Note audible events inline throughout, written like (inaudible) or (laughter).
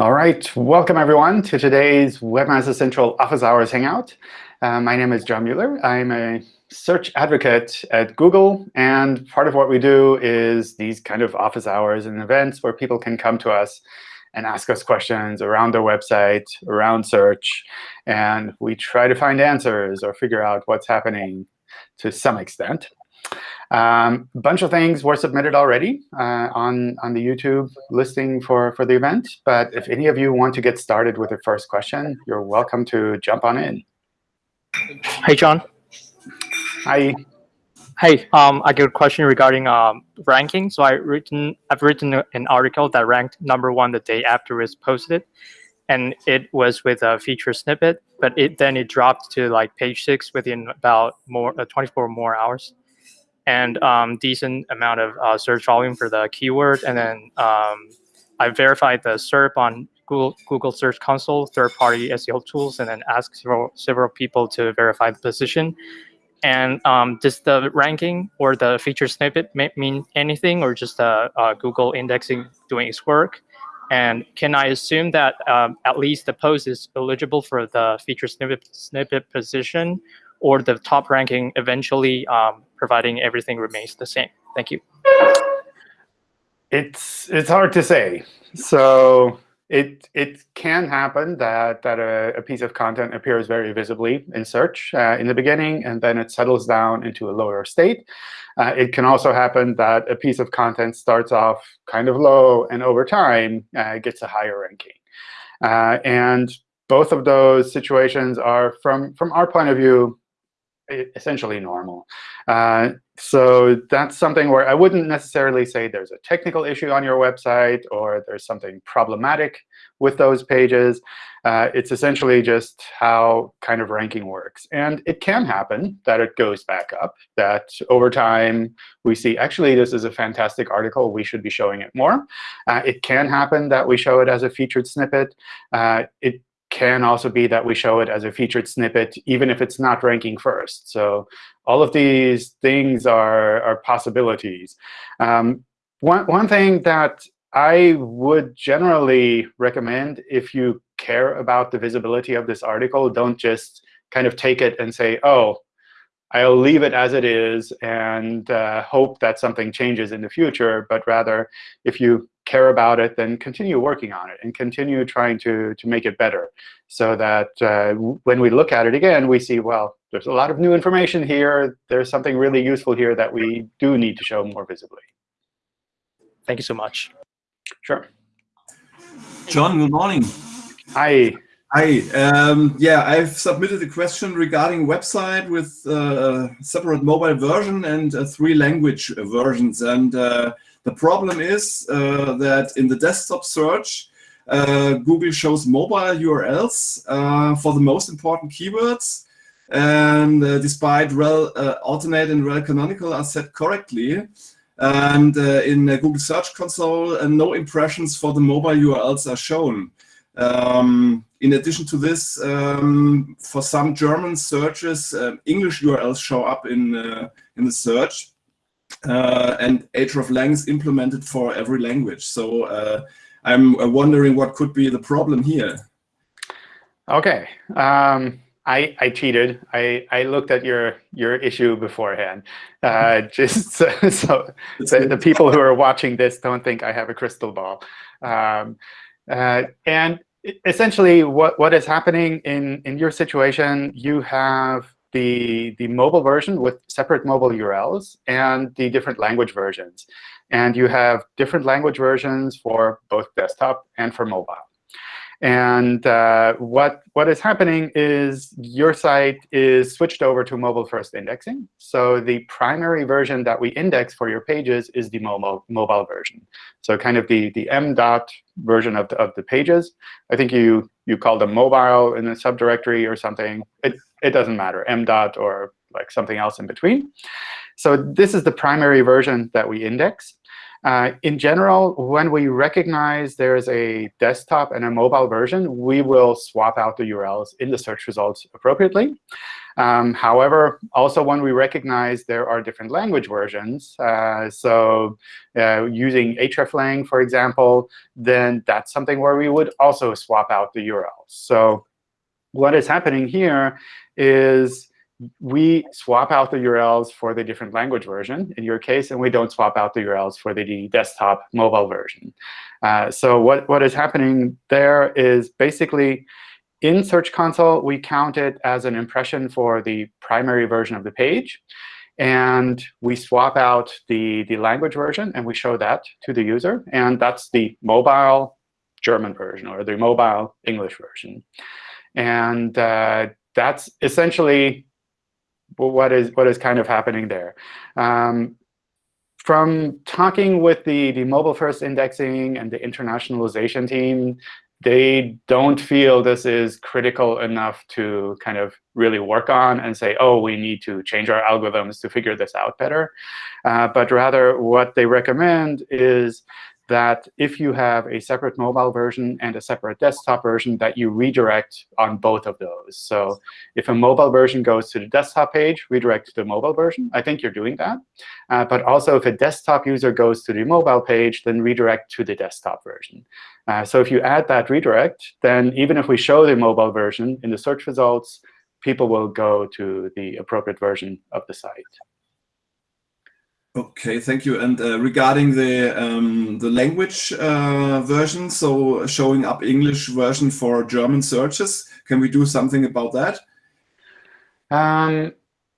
All right, welcome everyone to today's Webmaster Central Office Hours Hangout. Uh, my name is John Mueller. I'm a search advocate at Google. And part of what we do is these kind of office hours and events where people can come to us and ask us questions around their website, around search. And we try to find answers or figure out what's happening to some extent. Um, a bunch of things were submitted already uh, on, on the YouTube listing for, for the event. But if any of you want to get started with the first question, you're welcome to jump on in. Hey, John. Hi. Hey, um, I got a question regarding um, ranking. So I written, I've written an article that ranked number one the day after it was posted, and it was with a feature snippet. But it then it dropped to like page six within about more uh, 24 more hours and um, decent amount of uh, search volume for the keyword. And then um, I verified the SERP on Google, Google Search Console, third-party SEO tools, and then asked several, several people to verify the position. And um, does the ranking or the feature snippet mean anything, or just uh, uh, Google indexing doing its work? And can I assume that um, at least the post is eligible for the feature snippet, snippet position, or the top ranking eventually um, providing everything remains the same? Thank you. It's it's hard to say. So it it can happen that that a, a piece of content appears very visibly in search uh, in the beginning, and then it settles down into a lower state. Uh, it can also happen that a piece of content starts off kind of low, and over time uh, gets a higher ranking. Uh, and both of those situations are, from from our point of view, essentially normal. Uh, so that's something where I wouldn't necessarily say there's a technical issue on your website or there's something problematic with those pages. Uh, it's essentially just how kind of ranking works. And it can happen that it goes back up, that over time we see, actually, this is a fantastic article. We should be showing it more. Uh, it can happen that we show it as a featured snippet. Uh, it can also be that we show it as a featured snippet, even if it's not ranking first. So all of these things are, are possibilities. Um, one, one thing that I would generally recommend if you care about the visibility of this article, don't just kind of take it and say, oh, I'll leave it as it is and uh, hope that something changes in the future. But rather, if you care about it, then continue working on it and continue trying to, to make it better so that uh, when we look at it again, we see, well, there's a lot of new information here. There's something really useful here that we do need to show more visibly. Thank you so much. Sure. John, good morning. Hi. Hi. Um, yeah, I've submitted a question regarding website with uh, a separate mobile version and uh, three language versions. And uh, the problem is uh, that in the desktop search, uh, Google shows mobile URLs uh, for the most important keywords. And despite rel alternate and rel canonical are set correctly, and in Google Search Console, no impressions for the mobile URLs are shown. Um, in addition to this, um, for some German searches, uh, English URLs show up in, uh, in the search. Uh, and hreflang is implemented for every language. So uh, I'm uh, wondering what could be the problem here. OK. Um, I, I cheated. I, I looked at your your issue beforehand, uh, (laughs) just so, so the, the, people who are watching this don't think I have a crystal ball. Um, uh, and essentially, what, what is happening in, in your situation, you have the, the mobile version with separate mobile URLs and the different language versions. And you have different language versions for both desktop and for mobile. And uh, what, what is happening is your site is switched over to mobile-first indexing. So the primary version that we index for your pages is the mobile, mobile version. So kind of the, the m dot version of the, of the pages. I think you, you call them mobile in a subdirectory or something. It, it doesn't matter, m dot or like something else in between. So this is the primary version that we index. Uh, in general, when we recognize there's a desktop and a mobile version, we will swap out the URLs in the search results appropriately. Um, however, also when we recognize there are different language versions, uh, so uh, using hreflang, for example, then that's something where we would also swap out the URLs. So what is happening here is we swap out the URLs for the different language version in your case, and we don't swap out the URLs for the desktop mobile version. Uh, so what, what is happening there is basically in Search Console, we count it as an impression for the primary version of the page. And we swap out the, the language version, and we show that to the user. And that's the mobile German version or the mobile English version. And uh, that's essentially what is what is kind of happening there. Um, from talking with the, the mobile first indexing and the internationalization team, they don't feel this is critical enough to kind of really work on and say, oh, we need to change our algorithms to figure this out better. Uh, but rather, what they recommend is that if you have a separate mobile version and a separate desktop version, that you redirect on both of those. So if a mobile version goes to the desktop page, redirect to the mobile version. I think you're doing that. Uh, but also, if a desktop user goes to the mobile page, then redirect to the desktop version. Uh, so if you add that redirect, then even if we show the mobile version in the search results, people will go to the appropriate version of the site. Okay, thank you. And uh, regarding the um, the language uh, version, so showing up English version for German searches, can we do something about that? Um,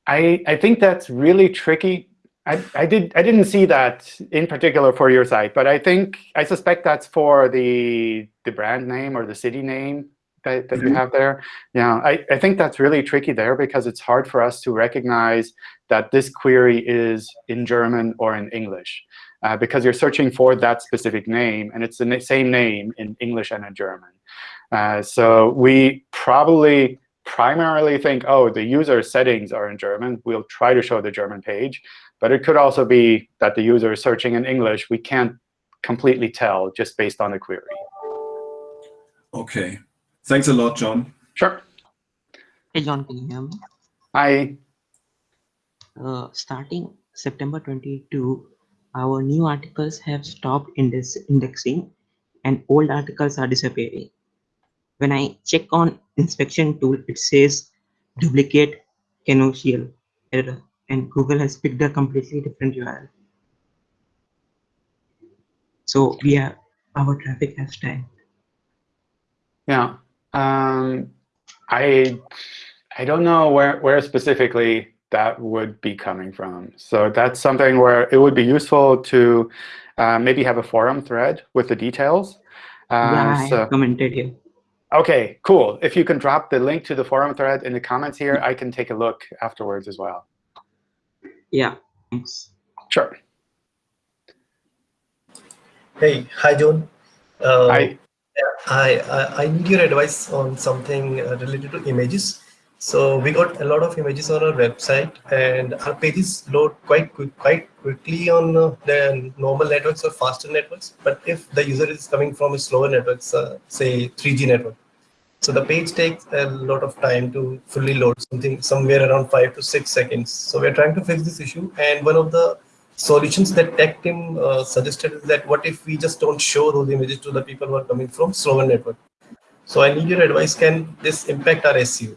I I think that's really tricky. I, I did I didn't see that in particular for your site, but I think I suspect that's for the the brand name or the city name that, that mm -hmm. you mm-hmm. have there. Yeah, I, I think that's really tricky there because it's hard for us to recognize that this query is in German or in English. Uh, because you're searching for that specific name, and it's the same name in English and in German. Uh, so we probably primarily think, oh, the user settings are in German. We'll try to show the German page. But it could also be that the user is searching in English. We can't completely tell just based on the query. OK. Thanks a lot, John. Sure. Hey, John, can you hear me? Hi. Uh, starting September 22, our new articles have stopped index indexing and old articles are disappearing. When I check on inspection tool, it says duplicate canonical error and Google has picked a completely different URL. So we are, our traffic has tanked. Yeah. Um, I I don't know where where specifically that would be coming from. So that's something where it would be useful to uh, maybe have a forum thread with the details. Uh, yeah, so, I commented here. OK, cool. If you can drop the link to the forum thread in the comments here, I can take a look afterwards as well. Yeah, thanks. Sure. Hey, hi, John. Uh, hi. I, I, I need your advice on something uh, related to images. So we got a lot of images on our website, and our pages load quite quick, quite quickly on uh, the normal networks or faster networks. But if the user is coming from a slower network, uh, say 3G network, so the page takes a lot of time to fully load something somewhere around five to six seconds. So we're trying to fix this issue, and one of the solutions that tech team uh, suggested is that what if we just don't show those images to the people who are coming from slower network? So I need your advice. Can this impact our SEO?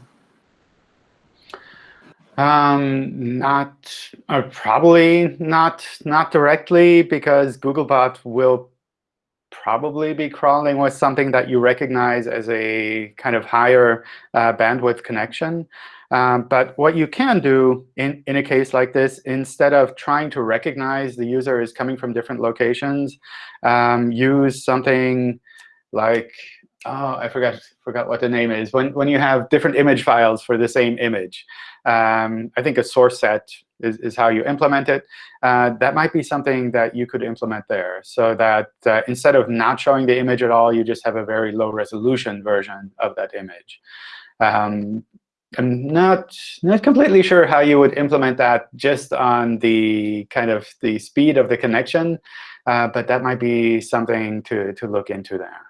Um, not uh, probably not not directly because Googlebot will probably be crawling with something that you recognize as a kind of higher uh, bandwidth connection. Um, but what you can do in, in a case like this, instead of trying to recognize the user is coming from different locations, um, use something like, oh, I forgot, forgot what the name is. When, when you have different image files for the same image, um, I think a source set is, is how you implement it. Uh, that might be something that you could implement there so that uh, instead of not showing the image at all, you just have a very low resolution version of that image. Um, I'm not not completely sure how you would implement that just on the kind of the speed of the connection, uh, but that might be something to to look into there.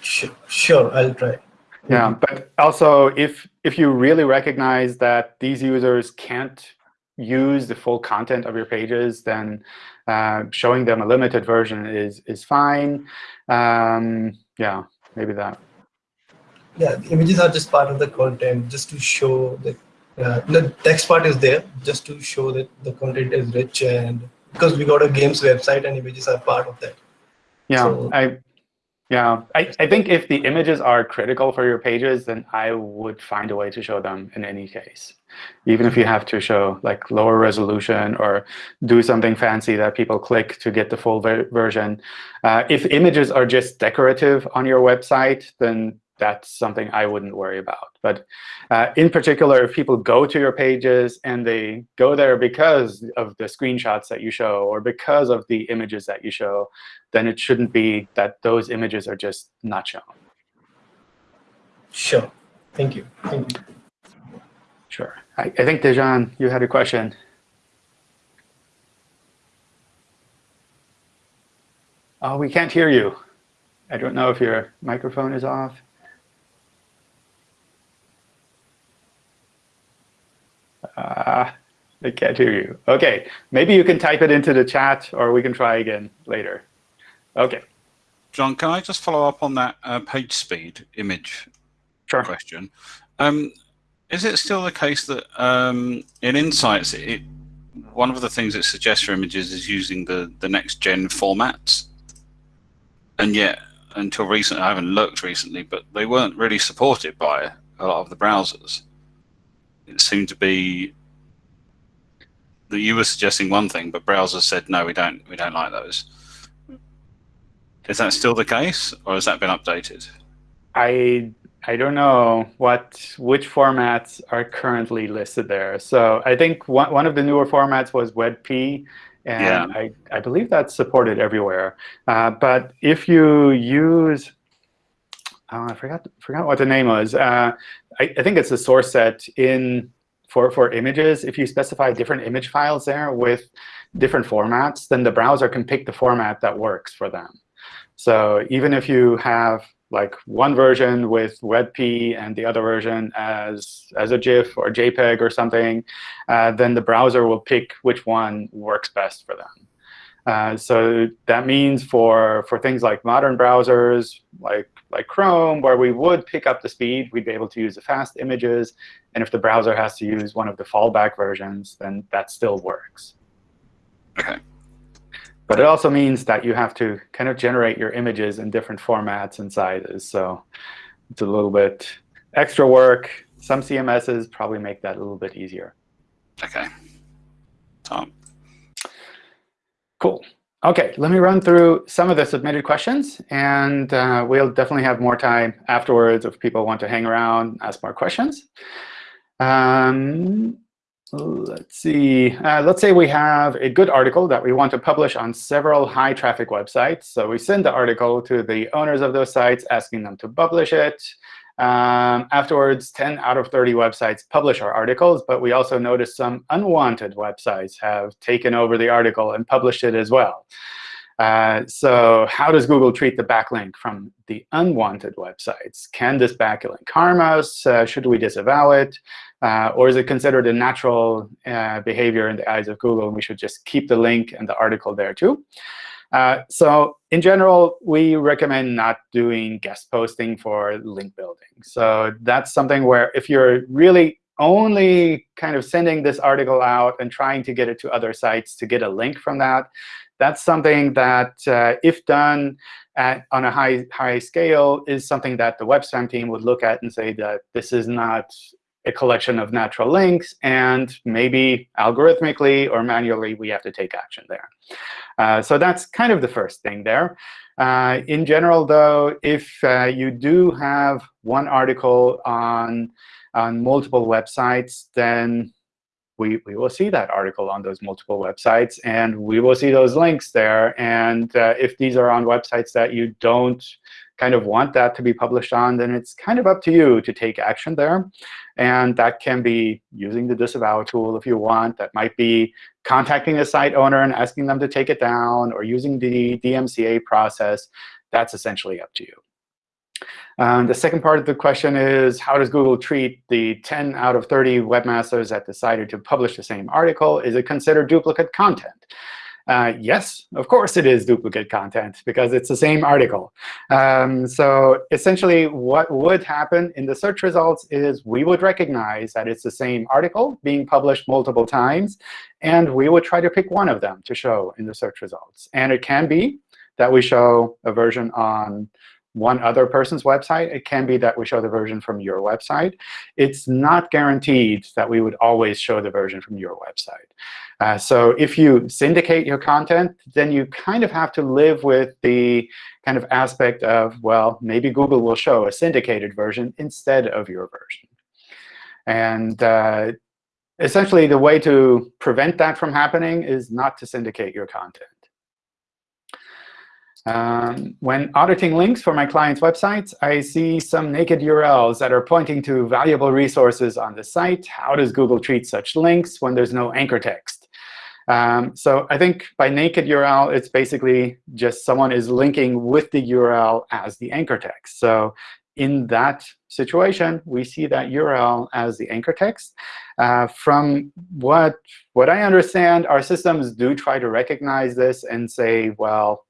Sure, sure I'll try. Yeah, but also if if you really recognize that these users can't use the full content of your pages, then uh, showing them a limited version is is fine. Um, yeah, maybe that. Yeah, the images are just part of the content, just to show that uh, the text part is there, just to show that the content is rich, and because we got a games website and images are part of that. Yeah, So- I yeah, I, I think if the images are critical for your pages, then I would find a way to show them in any case. Even if you have to show like lower resolution or do something fancy that people click to get the full ver version. Uh, if images are just decorative on your website, then that's something I wouldn't worry about. But uh, in particular, if people go to your pages and they go there because of the screenshots that you show or because of the images that you show, then it shouldn't be that those images are just not shown. Sure. Thank you. Thank you. Sure. I, I think, Dejan, you had a question. Oh, we can't hear you. I don't know if your microphone is off. Uh, I can't hear you. OK, maybe you can type it into the chat, or we can try again later. OK, John, can I just follow up on that uh, page speed image sure. question? Um, is it still the case that um, in Insights, it, one of the things it suggests for images is using the, the next gen formats? And yet, until recently, I haven't looked recently, but they weren't really supported by a lot of the browsers. It seemed to be that you were suggesting one thing, but browsers said, no, we don't, we don't like those. Is that still the case, or has that been updated? I I don't know what which formats are currently listed there. So I think one one of the newer formats was WebP, and Yeah. I I believe that's supported everywhere. Uh, but if you use oh, I forgot forgot what the name was. Uh, I, I think it's the source set in for for images. If you specify different image files there with different formats, then the browser can pick the format that works for them. So even if you have like one version with WebP and the other version as, as a GIF or JPEG or something, uh, then the browser will pick which one works best for them. Uh, so that means for, for things like modern browsers, like, like Chrome, where we would pick up the speed, we'd be able to use the fast images. And if the browser has to use one of the fallback versions, then that still works. Okay. But it also means that you have to kind of generate your images in different formats and sizes. So it's a little bit extra work. Some CMSs probably make that a little bit easier. Okay. Tom. Cool. OK, let me run through some of the submitted questions. And uh, we'll definitely have more time afterwards if people want to hang around, ask more questions. Um, let's see. Uh, let's say we have a good article that we want to publish on several high traffic websites. So we send the article to the owners of those sites, asking them to publish it. Um, afterwards, 10 out of 30 websites publish our articles, but we also noticed some unwanted websites have taken over the article and published it as well. Uh, so how does Google treat the backlink from the unwanted websites? Can this backlink harm us? Uh, should we disavow it? Uh, or is it considered a natural uh, behavior in the eyes of Google, and we should just keep the link and the article there too? Uh, so in general, we recommend not doing guest posting for link building. So that's something where if you're really only kind of sending this article out and trying to get it to other sites to get a link from that, that's something that, uh, if done at, on a high, high scale, is something that the web spam team would look at and say that this is not a collection of natural links, and maybe algorithmically or manually we have to take action there. Uh, so that's kind of the first thing there. Uh, in general, though, if uh, you do have one article on, on multiple websites, then we, we will see that article on those multiple websites, and we will see those links there. And uh, if these are on websites that you don't kind of want that to be published on, then it's kind of up to you to take action there. And that can be using the disavow tool if you want. That might be contacting the site owner and asking them to take it down, or using the DMCA process. That's essentially up to you. Um, the second part of the question is, how does Google treat the 10 out of 30 webmasters that decided to publish the same article? Is it considered duplicate content? Uh, yes, of course it is duplicate content, because it's the same article. Um, so essentially, what would happen in the search results is we would recognize that it's the same article being published multiple times, and we would try to pick one of them to show in the search results. And it can be that we show a version on one other person's website. It can be that we show the version from your website. It's not guaranteed that we would always show the version from your website. Uh, so if you syndicate your content, then you kind of have to live with the kind of aspect of, well, maybe Google will show a syndicated version instead of your version. And uh, essentially, the way to prevent that from happening is not to syndicate your content. Um, when auditing links for my clients' websites, I see some naked URLs that are pointing to valuable resources on the site. How does Google treat such links when there's no anchor text? Um, so I think by naked URL, it's basically just someone is linking with the URL as the anchor text. So in that situation, we see that URL as the anchor text. Uh, from what, what I understand, our systems do try to recognize this and say, well,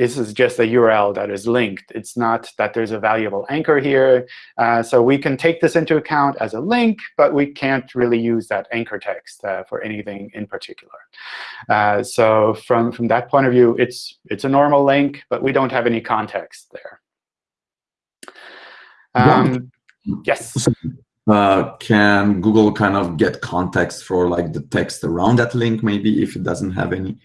this is just a URL that is linked. It's not that there's a valuable anchor here. Uh, so we can take this into account as a link, but we can't really use that anchor text uh, for anything in particular. Uh, so from, from that point of view, it's, it's a normal link, but we don't have any context there. Um, yes. Uh, can Google kind of get context for like the text around that link, maybe if it doesn't have any?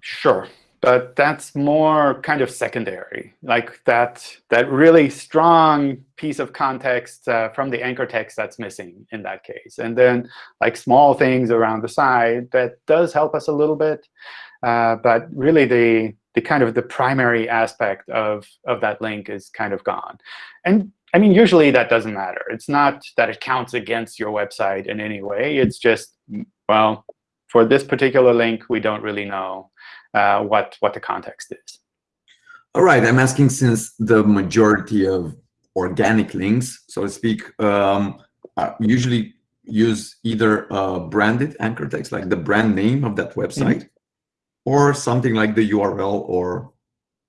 Sure but that's more kind of secondary, like that, that really strong piece of context uh, from the anchor text that's missing in that case. And then like small things around the side, that does help us a little bit. Uh, but really, the, the kind of the primary aspect of, of that link is kind of gone. And I mean, usually that doesn't matter. It's not that it counts against your website in any way. It's just, well, for this particular link, we don't really know uh, what, what the context is. All right, I'm asking since the majority of organic links, so to speak, um, usually use either a branded anchor text, like the brand name of that mm-hmm. website, mm -hmm. or something like the URL or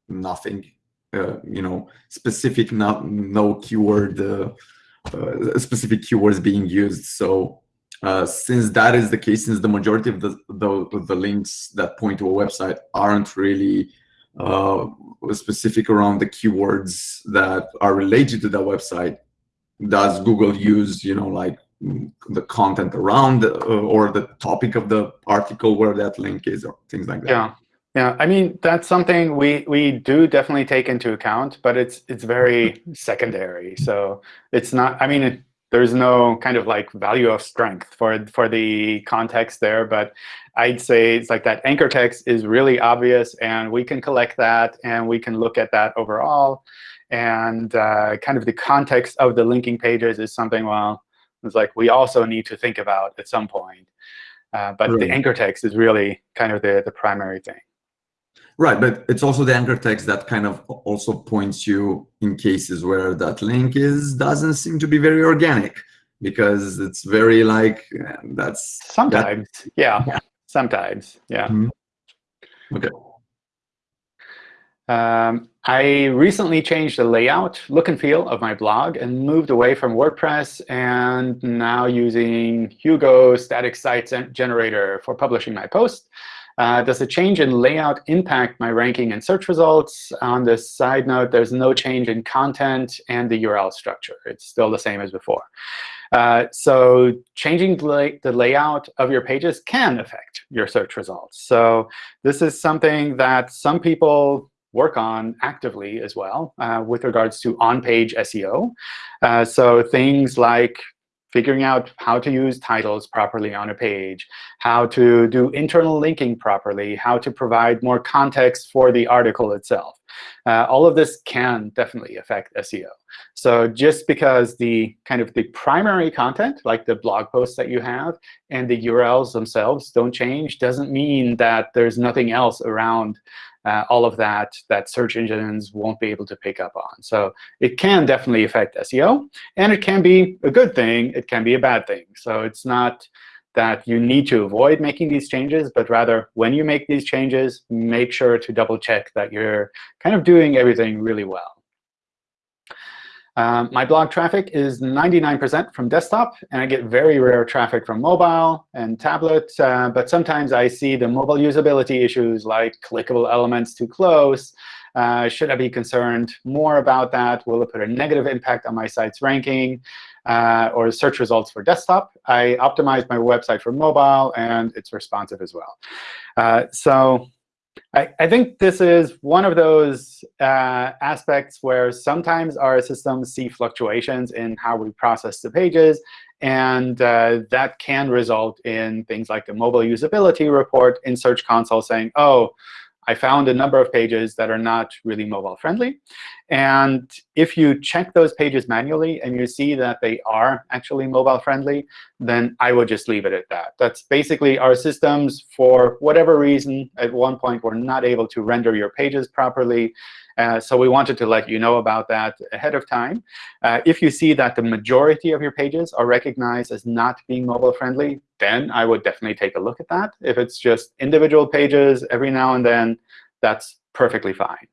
nothing, uh, you know, specific, not no keyword, uh, uh, specific keywords being used. So uh, since that is the case, since the majority of the, the, the links that point to a website aren't really uh, specific around the keywords that are related to that website, does Google use, you know, like the content around uh, or the topic of the article where that link is or things like that? Yeah. Yeah, I mean, that's something we, we do definitely take into account, but it's it's very (laughs) secondary. So it's not, I mean, it, there's no kind of like value of strength for, for the context there. But I'd say it's like that anchor text is really obvious, and we can collect that, and we can look at that overall. And uh, kind of the context of the linking pages is something, well, it's like we also need to think about at some point. Uh, but right. the anchor text is really kind of the, the primary thing. Right, but it's also the anchor text that kind of also points you in cases where that link is doesn't seem to be very organic because it's very like that's sometimes that, yeah, yeah, sometimes yeah mm -hmm. okay um, I recently changed the layout, look and feel of my blog and moved away from WordPress and now using Hugo static site generator for publishing my posts. Uh, does a change in layout impact my ranking and search results? On the side note, there's no change in content and the URL structure. It's still the same as before. Uh, so changing the layout of your pages can affect your search results. So this is something that some people work on actively as well uh, with regards to on-page SEO. Uh, so things like figuring out how to use titles properly on a page, how to do internal linking properly, how to provide more context for the article itself. Uh, all of this can definitely affect SEO. So just because the kind of the primary content, like the blog posts that you have, and the URLs themselves don't change, doesn't mean that there's nothing else around uh, all of that that search engines won't be able to pick up on. So it can definitely affect SEO. And it can be a good thing. It can be a bad thing. So it's not that you need to avoid making these changes, but rather when you make these changes, make sure to double check that you're kind of doing everything really well. Um, my blog traffic is 99% from desktop, and I get very rare traffic from mobile and tablet. Uh, but sometimes I see the mobile usability issues like clickable elements too close. Uh, should I be concerned more about that? Will it put a negative impact on my site's ranking uh, or search results for desktop? I optimized my website for mobile, and it's responsive as well. Uh, so I, I, think this is one of those uh, aspects where sometimes our systems see fluctuations in how we process the pages. And uh, that can result in things like the mobile usability report in Search Console saying, oh, I found a number of pages that are not really mobile friendly. And if you check those pages manually and you see that they are actually mobile friendly, then I would just leave it at that. That's basically our systems, for whatever reason, at one point were not able to render your pages properly. Uh, so we wanted to let you know about that ahead of time. Uh, if you see that the majority of your pages are recognized as not being mobile friendly, then I would definitely take a look at that. If it's just individual pages every now and then, that's perfectly fine.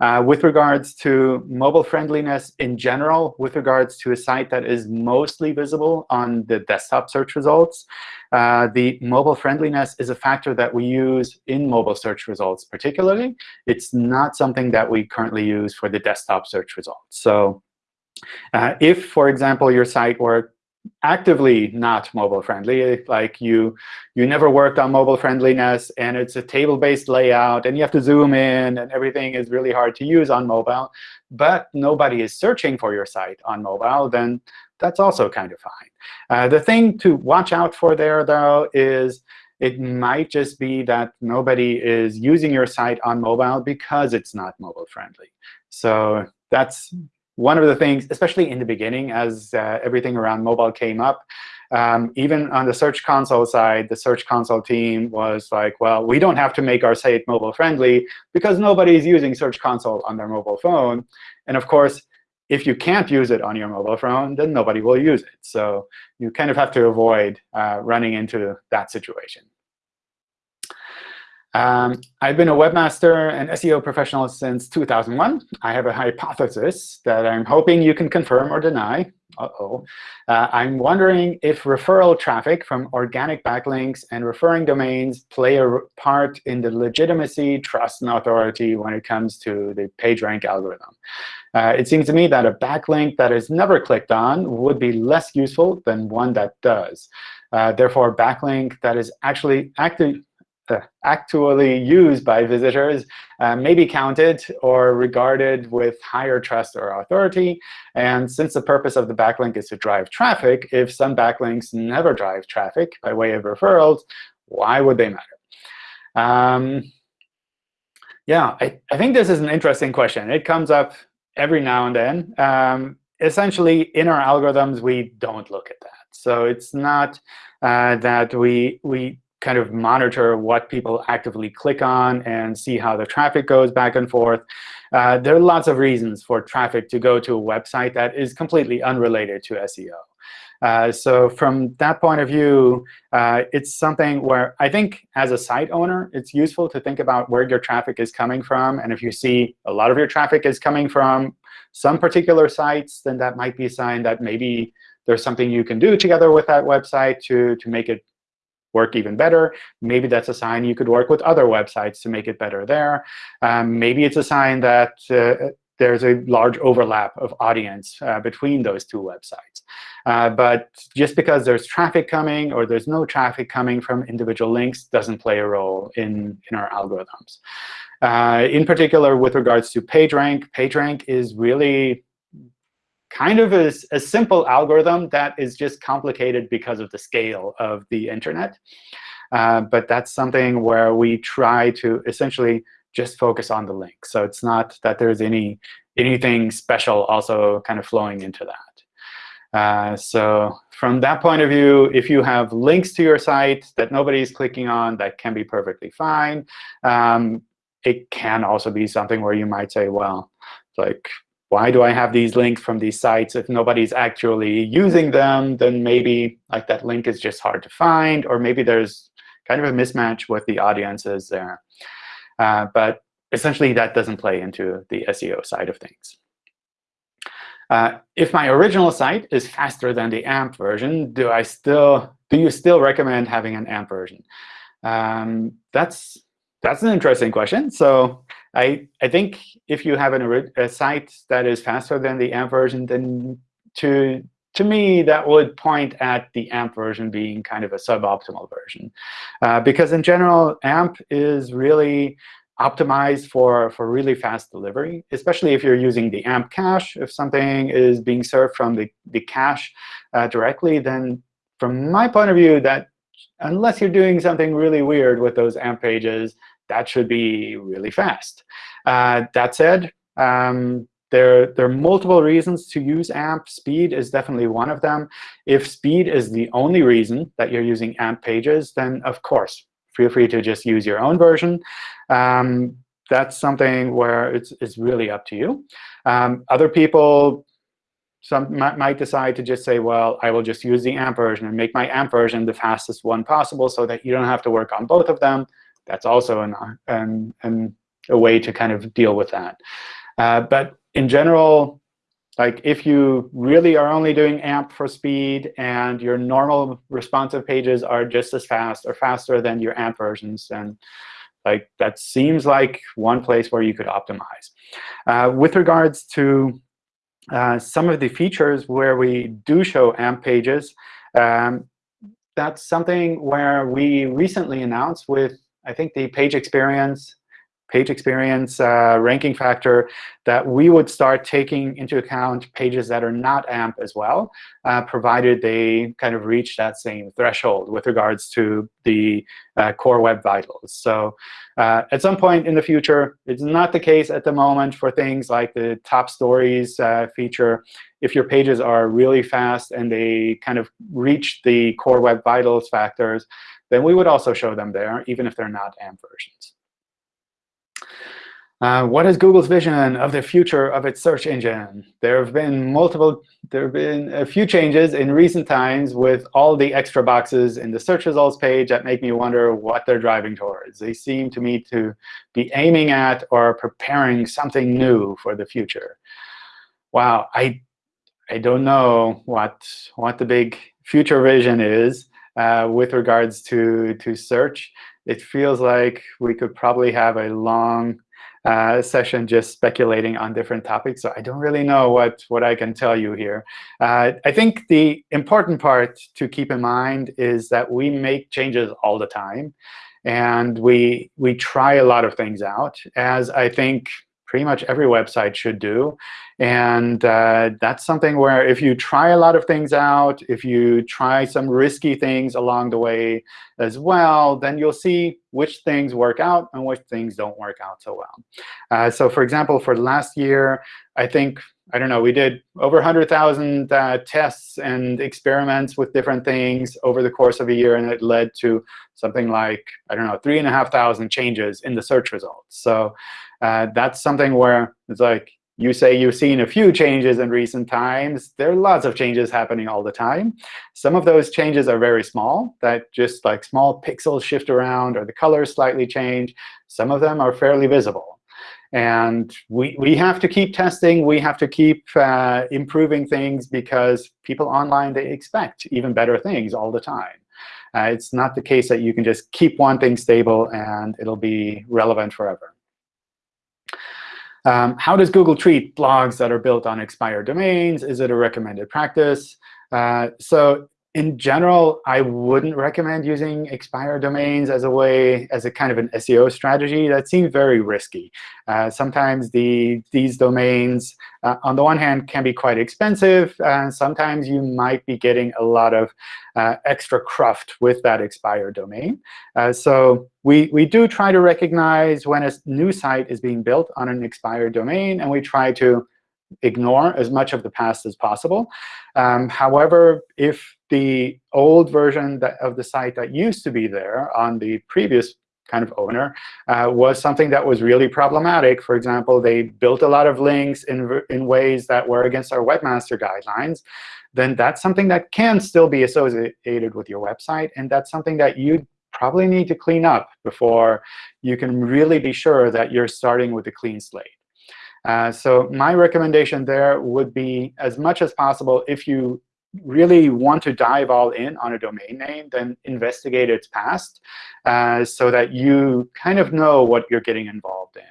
Uh, with regards to mobile friendliness in general, with regards to a site that is mostly visible on the desktop search results, uh, the mobile friendliness is a factor that we use in mobile search results particularly. It's not something that we currently use for the desktop search results. So uh, if, for example, your site were actively not mobile friendly. Like you, you never worked on mobile friendliness, and it's a table-based layout, and you have to zoom in, and everything is really hard to use on mobile. But nobody is searching for your site on mobile, then that's also kind of fine. Uh, the thing to watch out for there, though, is it might just be that nobody is using your site on mobile because it's not mobile friendly. So that's one of the things, especially in the beginning, as uh, everything around mobile came up, um, even on the Search Console side, the Search Console team was like, well, we don't have to make our site mobile friendly because nobody is using Search Console on their mobile phone. And of course, if you can't use it on your mobile phone, then nobody will use it. So you kind of have to avoid uh, running into that situation. Um, I've been a webmaster and SEO professional since 2001. I have a hypothesis that I'm hoping you can confirm or deny. Uh-oh. Uh, I'm wondering if referral traffic from organic backlinks and referring domains play a part in the legitimacy, trust, and authority when it comes to the PageRank algorithm. Uh, it seems to me that a backlink that is never clicked on would be less useful than one that does. Uh, therefore, a backlink that is actually active actually used by visitors uh, may be counted or regarded with higher trust or authority. And since the purpose of the backlink is to drive traffic, if some backlinks never drive traffic by way of referrals, why would they matter? Um, yeah, I, I think this is an interesting question. It comes up every now and then. Um, essentially, in our algorithms, we don't look at that. So it's not uh, that we, we kind of monitor what people actively click on and see how the traffic goes back and forth. Uh, there are lots of reasons for traffic to go to a website that is completely unrelated to SEO. Uh, so from that point of view, uh, it's something where I think as a site owner, it's useful to think about where your traffic is coming from. And if you see a lot of your traffic is coming from some particular sites, then that might be a sign that maybe there's something you can do together with that website to, to make it work even better. Maybe that's a sign you could work with other websites to make it better there. Um, maybe it's a sign that uh, there's a large overlap of audience uh, between those two websites. Uh, but just because there's traffic coming or there's no traffic coming from individual links doesn't play a role in, in our algorithms. Uh, in particular, with regards to PageRank, PageRank is really kind of a, a simple algorithm that is just complicated because of the scale of the internet. Uh, but that's something where we try to essentially just focus on the link. So it's not that there's any anything special also kind of flowing into that. Uh, so from that point of view, if you have links to your site that nobody's clicking on, that can be perfectly fine. Um, it can also be something where you might say, well, like, why do I have these links from these sites? If nobody's actually using them, then maybe like that link is just hard to find, or maybe there's kind of a mismatch with the audiences there. Uh, but essentially, that doesn't play into the SEO side of things. Uh, if my original site is faster than the AMP version, do I still do you still recommend having an AMP version? Um, that's that's an interesting question. So I I think if you have an, a site that is faster than the AMP version, then to to me, that would point at the AMP version being kind of a suboptimal version. Uh, because in general, AMP is really optimized for, for really fast delivery, especially if you're using the AMP cache. If something is being served from the, the cache uh, directly, then from my point of view, that unless you're doing something really weird with those AMP pages, that should be really fast. Uh, that said, um, there, there are multiple reasons to use AMP. Speed is definitely one of them. If speed is the only reason that you're using AMP pages, then of course, feel free to just use your own version. Um, that's something where it's, it's really up to you. Um, other people some might, might decide to just say, well, I will just use the AMP version and make my AMP version the fastest one possible so that you don't have to work on both of them. That's also an, an, an a way to kind of deal with that. Uh, but in general, like if you really are only doing AMP for speed and your normal responsive pages are just as fast or faster than your AMP versions, then like that seems like one place where you could optimize. Uh, with regards to uh, some of the features where we do show AMP pages, um, that's something where we recently announced with, I think, the page experience page experience uh, ranking factor that we would start taking into account pages that are not AMP as well, uh, provided they kind of reach that same threshold with regards to the uh, core web vitals. So uh, at some point in the future, it's not the case at the moment for things like the top stories uh, feature. If your pages are really fast and they kind of reach the core web vitals factors, then we would also show them there, even if they're not AMP versions. Uh, what is Google's vision of the future of its search engine? There have been multiple, there have been a few changes in recent times with all the extra boxes in the search results page that make me wonder what they're driving towards. They seem to me to be aiming at or preparing something new for the future. Wow, I, I don't know what, what the big future vision is uh, with regards to, to search. It feels like we could probably have a long uh, session just speculating on different topics. So I don't really know what, what I can tell you here. Uh, I think the important part to keep in mind is that we make changes all the time. And we, we try a lot of things out, as I think pretty much every website should do. And uh, that's something where if you try a lot of things out, if you try some risky things along the way as well, then you'll see which things work out and which things don't work out so well. Uh, so for example, for last year, I think, I don't know, we did over 100,000 uh, tests and experiments with different things over the course of a year. And it led to something like, I don't know, 3,500 changes in the search results. So uh, that's something where it's like you say you've seen a few changes in recent times. There are lots of changes happening all the time. Some of those changes are very small, that just like small pixels shift around or the colors slightly change. Some of them are fairly visible. And we, we have to keep testing. We have to keep uh, improving things because people online, they expect even better things all the time. Uh, it's not the case that you can just keep one thing stable and it'll be relevant forever. Um, how does Google treat blogs that are built on expired domains? Is it a recommended practice? Uh, so in general, I wouldn't recommend using expired domains as a way, as a kind of an SEO strategy. That seems very risky. Uh, sometimes the these domains, uh, on the one hand, can be quite expensive. And sometimes you might be getting a lot of uh, extra cruft with that expired domain. Uh, so we, we do try to recognize when a new site is being built on an expired domain, and we try to ignore as much of the past as possible. Um, however, if the old version of the site that used to be there on the previous kind of owner uh, was something that was really problematic. For example, they built a lot of links in, in ways that were against our webmaster guidelines, then that's something that can still be associated with your website. And that's something that you probably need to clean up before you can really be sure that you're starting with a clean slate. Uh, so my recommendation there would be, as much as possible, if you really want to dive all in on a domain name, then investigate its past uh, so that you kind of know what you're getting involved in.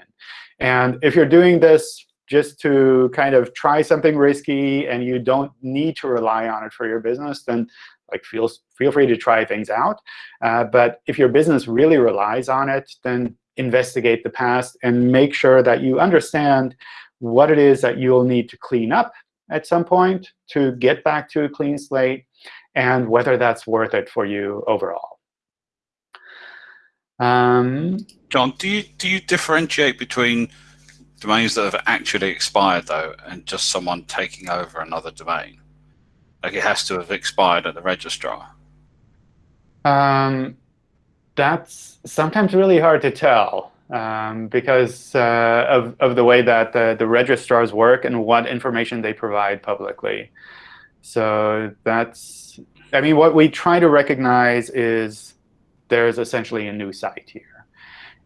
And if you're doing this just to kind of try something risky and you don't need to rely on it for your business, then like feel, feel free to try things out. Uh, but if your business really relies on it, then investigate the past and make sure that you understand what it is that you'll need to clean up at some point to get back to a clean slate and whether that's worth it for you overall. Um, John, do you do you differentiate between domains that have actually expired though and just someone taking over another domain? Like it has to have expired at the registrar. Um, that's sometimes really hard to tell um, because uh, of, of the way that the, the registrars work and what information they provide publicly. So that's, I mean, what we try to recognize is there's essentially a new site here.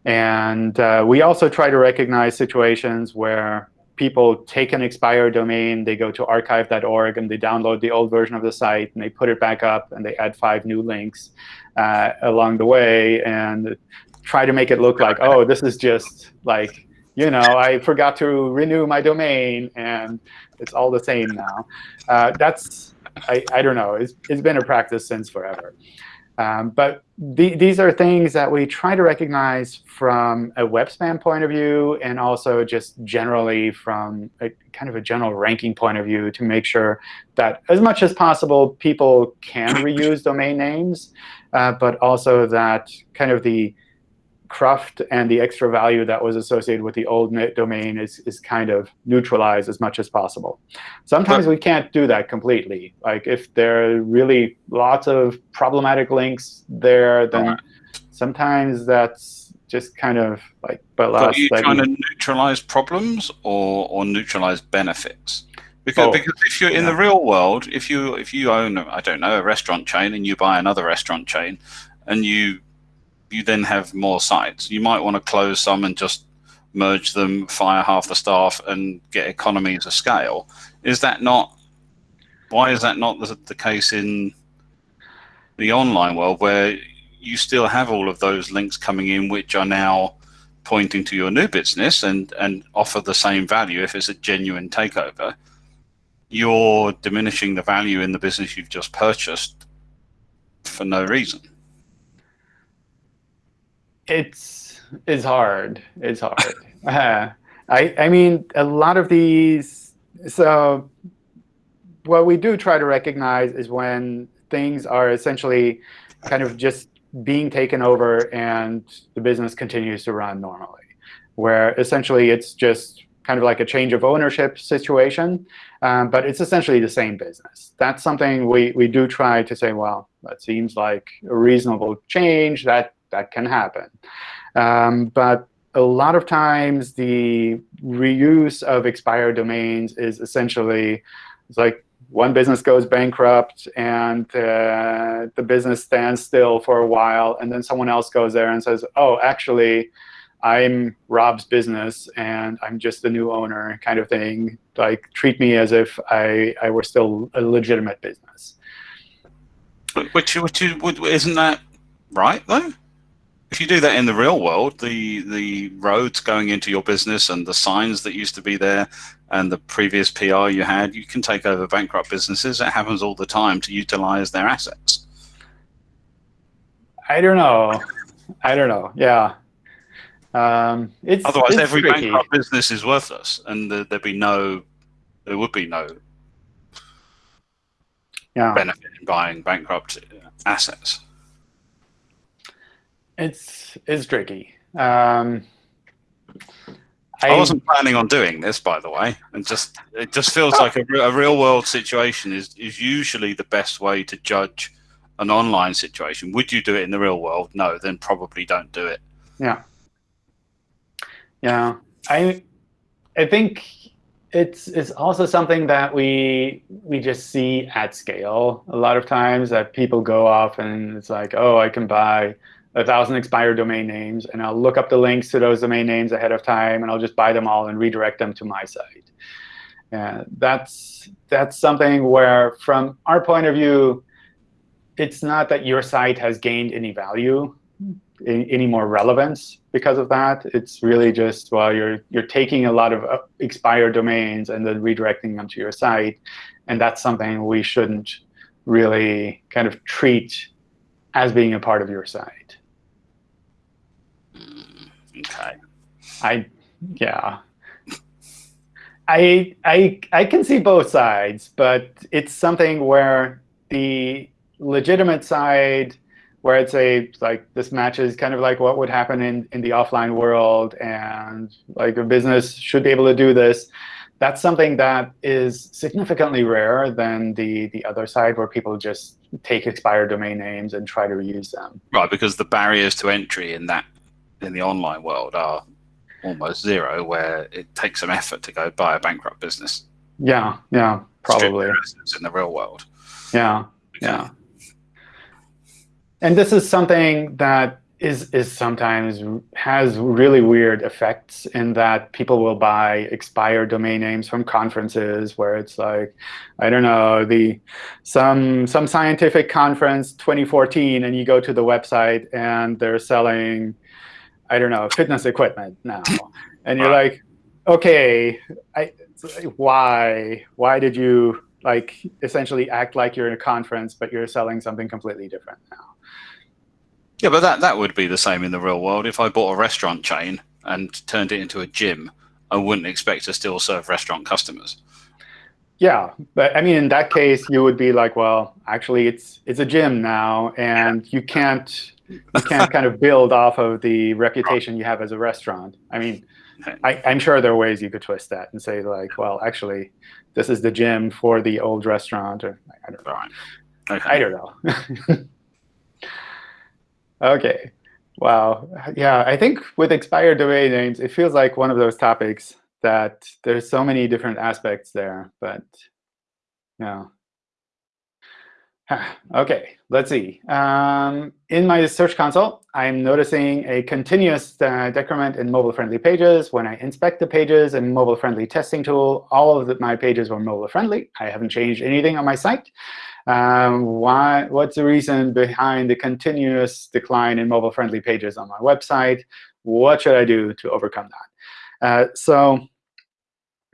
And uh, we also try to recognize situations where people take an expired domain, they go to archive.org, and they download the old version of the site, and they put it back up, and they add five new links uh, along the way. And try to make it look like, oh, this is just like, you know, I forgot to renew my domain, and it's all the same now. Uh, that's, I, I don't know. It's, it's been a practice since forever. Um, but the, these are things that we try to recognize from a web spam point of view and also just generally from a kind of a general ranking point of view to make sure that as much as possible, people can reuse domain names, uh, but also that kind of the cruft and the extra value that was associated with the old domain is, is kind of neutralized as much as possible. Sometimes we can't do that completely. Like if there are really lots of problematic links there, then sometimes that's just kind of like, but last. are you trying to neutralize problems or, or neutralize benefits? Because, oh, because if you're yeah. in the real world, if you if you own I don't know a restaurant chain and you buy another restaurant chain, and you you then have more sites. You might want to close some and just merge them, fire half the staff, and get economies of scale. Is that not? Why is that not the, the case in the online world, where you still have all of those links coming in, which are now pointing to your new business and and offer the same value if it's a genuine takeover? You're diminishing the value in the business you've just purchased for no reason it's it's hard. It's hard. (laughs) uh, I I mean a lot of these. So what we do try to recognize is when things are essentially kind of just being taken over and the business continues to run normally, where essentially it's just kind of like a change of ownership situation, um, but it's essentially the same business. That's something we, we do try to say, well, that seems like a reasonable change. That that can happen. Um, but a lot of times, the reuse of expired domains is essentially it's like one business goes bankrupt and uh, the business stands still for a while, and then someone else goes there and says, oh, actually, I'm Rob's business and I'm just the new owner kind of thing. Like treat me as if I, I were still a legitimate business. Which, which isn't that right though? If you do that in the real world, the the roads going into your business and the signs that used to be there and the previous PR you had, you can take over bankrupt businesses. It happens all the time to utilize their assets. I don't know. I don't know. Yeah. Um, it's otherwise it's every tricky. bankrupt business is worthless, and the, there'd be no, there would be no yeah. benefit in buying bankrupt assets. It's it's tricky. Um, I, I, wasn't planning on doing this, by the way, and just it just feels like a, a, real world situation is is usually the best way to judge an online situation. Would you do it in the real world? No, then probably don't do it. Yeah. Yeah. I I think it's it's also something that we we just see at scale a lot of times that people go off and it's like, oh, I can buy a thousand expired domain names and I'll look up the links to those domain names ahead of time and I'll just buy them all and redirect them to my site. And that's that's something where from our point of view, it's not that your site has gained any value any more relevance because of that. It's really just, well, you're, you're taking a lot of uh, expired domains and then redirecting them to your site. And that's something we shouldn't really kind of treat as being a part of your site. Okay. I, yeah. I, I, I can see both sides, but it's something where the legitimate side where I'd say like this matches kind of like what would happen in, in the offline world and like a business should be able to do this. That's something that is significantly rarer than the, the other side where people just take expired domain names and try to reuse them. Right, because the barriers to entry in that in the online world are almost zero, where it takes some effort to go buy a bankrupt business. Yeah, yeah, probably. In the real world. Yeah, yeah and this is something that is is sometimes has really weird effects in that people will buy expired domain names from conferences where it's like I don't know the some some scientific conference 2014 and you go to the website and they're selling I don't know fitness equipment now (laughs) and you're like okay I why why did you like essentially act like you're in a conference but you're selling something completely different now yeah, but that, that would be the same in the real world. If I bought a restaurant chain and turned it into a gym, I wouldn't expect to still serve restaurant customers. Yeah, but I mean, in that case, you would be like, well, actually, it's it's a gym now, and you can't you can't kind of build off of the reputation you have as a restaurant. I mean, I, am sure there are ways you could twist that and say like, well, actually, this is the gym for the old restaurant, or I don't know. Right. Okay. I don't know. (laughs) Okay. Wow. Yeah, I think with expired domain names, it feels like one of those topics that there's so many different aspects there, but yeah. (sighs) OK, let's see. Um, in my Search Console, I'm noticing a continuous uh, decrement in mobile-friendly pages. When I inspect the pages in mobile-friendly testing tool, all of the, my pages were mobile-friendly. I haven't changed anything on my site. Um, why, what's the reason behind the continuous decline in mobile-friendly pages on my website? What should I do to overcome that? Uh, so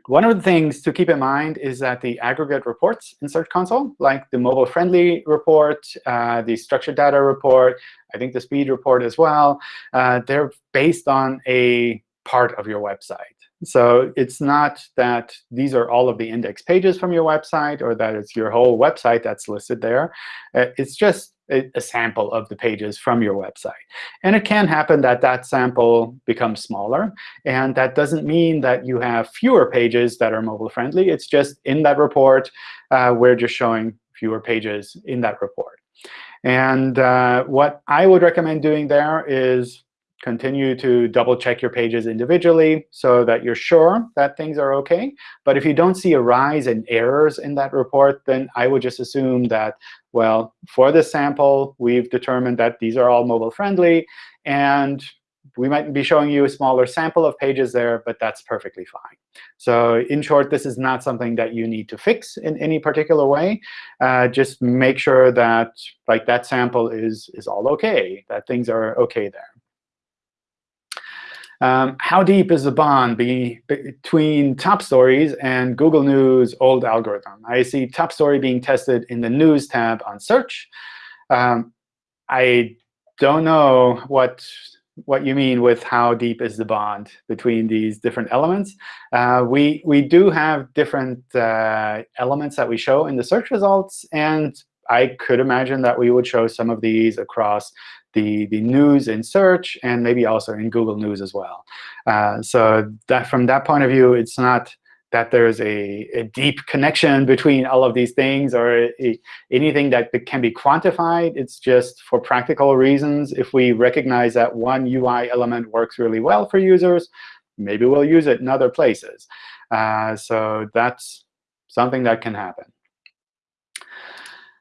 one of the things to keep in mind is that the aggregate reports in Search Console, like the mobile-friendly report, uh, the structured data report, I think the speed report as well, uh, they're based on a part of your website. So it's not that these are all of the index pages from your website or that it's your whole website that's listed there. Uh, it's just a, a, sample of the pages from your website. And it can happen that that sample becomes smaller. And that doesn't mean that you have fewer pages that are mobile friendly. It's just in that report, uh, we're just showing fewer pages in that report. And uh, what I would recommend doing there is continue to double check your pages individually so that you're sure that things are OK. But if you don't see a rise in errors in that report, then I would just assume that, well, for this sample, we've determined that these are all mobile friendly. And we might be showing you a smaller sample of pages there, but that's perfectly fine. So in short, this is not something that you need to fix in any particular way. Uh, just make sure that like that sample is, is all OK, that things are OK there. Um, how deep is the bond be between top stories and Google News old algorithm? I see top story being tested in the News tab on Search. Um, I don't know what what you mean with how deep is the bond between these different elements. Uh, we, we do have different uh, elements that we show in the search results. And I could imagine that we would show some of these across the, the news in search and maybe also in Google News as well. Uh, so that from that point of view, it's not that there's a, a deep connection between all of these things or a, anything that can be quantified. It's just for practical reasons. If we recognize that one UI element works really well for users, maybe we'll use it in other places. Uh, so that's something that can happen.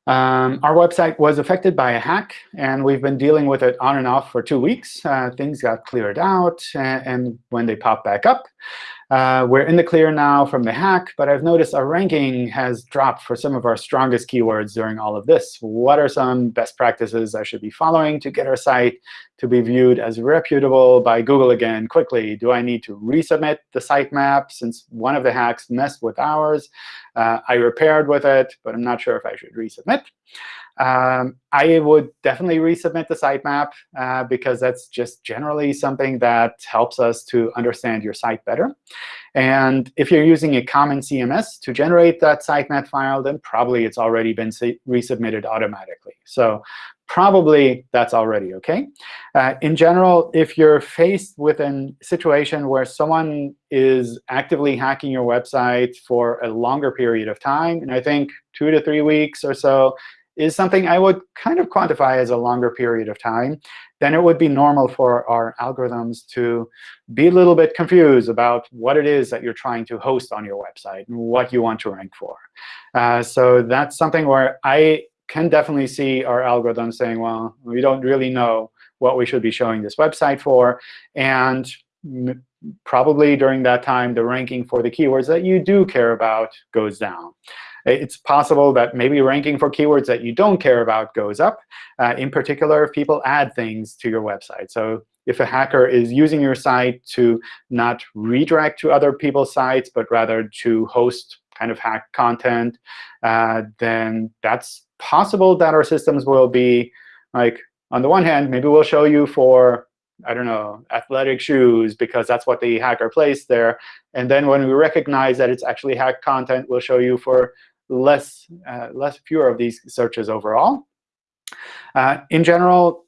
Um, our website was affected by a hack, and we've been dealing with it on and off for two weeks. Uh, things got cleared out, and, and when they pop back up, uh, we're in the clear now from the hack, but I've noticed our ranking has dropped for some of our strongest keywords during all of this. What are some best practices I should be following to get our site to be viewed as reputable by Google again quickly? Do I need to resubmit the sitemap since one of the hacks messed with ours? Uh, I repaired with it, but I'm not sure if I should resubmit. Um, I would definitely resubmit the sitemap uh, because that's just generally something that helps us to understand your site better. And if you're using a common CMS to generate that sitemap file, then probably it's already been resubmitted automatically. So probably that's already OK. Uh, in general, if you're faced with a situation where someone is actively hacking your website for a longer period of time, and I think two to three weeks or so is something I would kind of quantify as a longer period of time, then it would be normal for our algorithms to be a little bit confused about what it is that you're trying to host on your website and what you want to rank for. Uh, so that's something where I can definitely see our algorithms saying, well, we don't really know what we should be showing this website for. And probably during that time, the ranking for the keywords that you do care about goes down. It's possible that maybe ranking for keywords that you don't care about goes up, uh, in particular if people add things to your website. So if a hacker is using your site to not redirect to other people's sites, but rather to host kind of hack content, uh, then that's possible that our systems will be like, on the one hand, maybe we'll show you for I don't know, athletic shoes because that's what the hacker placed there. And then when we recognize that it's actually hacked content, we'll show you for less, uh, less fewer of these searches overall. Uh, in general,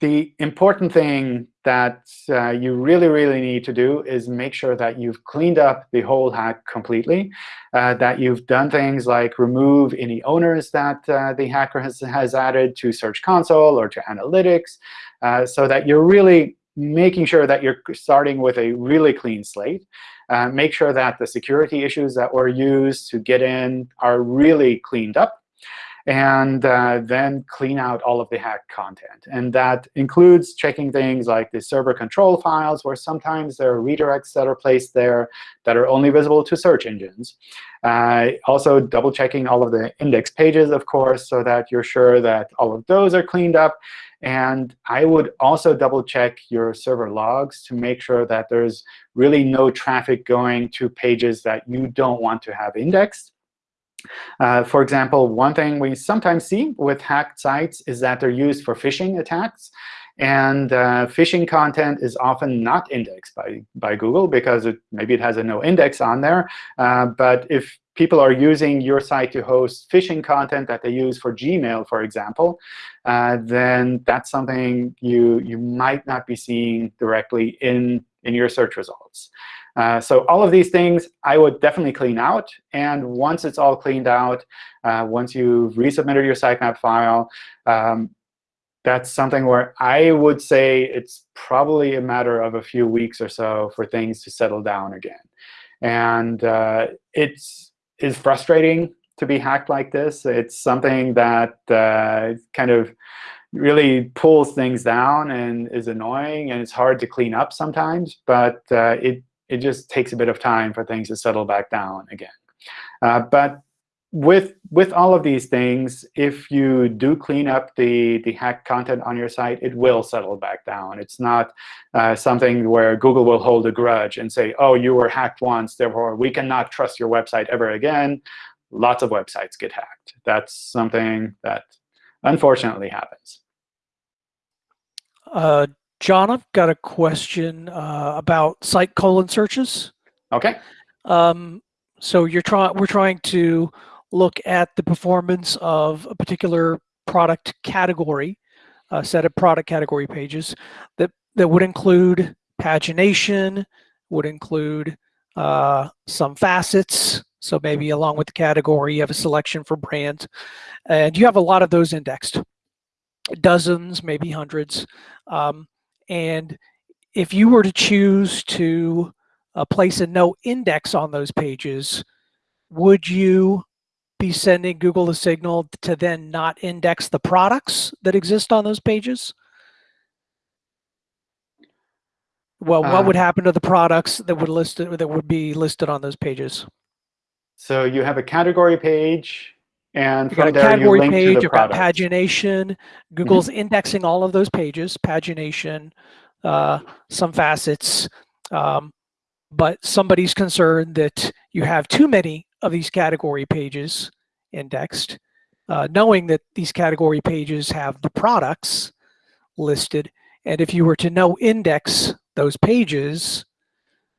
the important thing that uh, you really, really need to do is make sure that you've cleaned up the whole hack completely, uh, that you've done things like remove any owners that uh, the hacker has, has added to Search Console or to Analytics, uh, so that you're really making sure that you're starting with a really clean slate. Uh, make sure that the security issues that were used to get in are really cleaned up. And uh, then clean out all of the hacked content. And that includes checking things like the server control files, where sometimes there are redirects that are placed there that are only visible to search engines. Uh, also, double checking all of the index pages, of course, so that you're sure that all of those are cleaned up. And I would also double check your server logs to make sure that there's really no traffic going to pages that you don't want to have indexed. Uh, for example, one thing we sometimes see with hacked sites is that they're used for phishing attacks. And uh, phishing content is often not indexed by, by Google because it, maybe it has a no index on there. Uh, but if people are using your site to host phishing content that they use for Gmail, for example, uh, then that's something you, you might not be seeing directly in, in your search results. Uh, so all of these things I would definitely clean out. And once it's all cleaned out, uh, once you've resubmitted your sitemap file, um, that's something where I would say it's probably a matter of a few weeks or so for things to settle down again. And uh, it's is frustrating to be hacked like this. It's something that uh, kind of really pulls things down and is annoying, and it's hard to clean up sometimes. But uh, it it just takes a bit of time for things to settle back down again. Uh, but with with all of these things, if you do clean up the the hacked content on your site, it will settle back down. It's not uh, something where Google will hold a grudge and say, "Oh, you were hacked once, therefore we cannot trust your website ever again." Lots of websites get hacked. That's something that unfortunately happens. Uh, John, I've got a question uh, about site colon searches. OK. Um, so you're trying. We're trying to look at the performance of a particular product category, a set of product category pages that, that would include pagination, would include uh, some facets. So maybe along with the category, you have a selection for brand. And you have a lot of those indexed, dozens, maybe hundreds. Um, and if you were to choose to uh, place a no index on those pages, would you be sending Google a signal to then not index the products that exist on those pages? Well, what would Uh, happen to the products that would list that would be listed on those pages? So you have a category page, and You got a there you category page, the you've got pagination. Google's indexing all of those pages, pagination, uh, some facets. Um, but somebody's concerned that you have too many of these category pages indexed, uh, knowing that these category pages have the products listed. And if you were to no index those pages,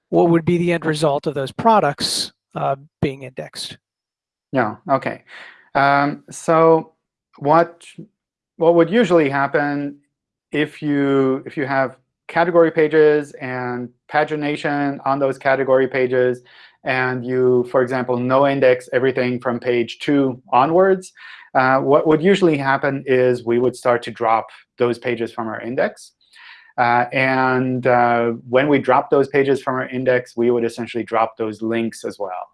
what would be the end result of those products uh, being indexed? Yeah. Okay. Um, so what what would usually happen if you if you have category pages and pagination on those category pages, and you, for example, no index everything from page two onwards, uh, what would usually happen is we would start to drop those pages from our index. Uh, and uh, when we drop those pages from our index, we would essentially drop those links as well.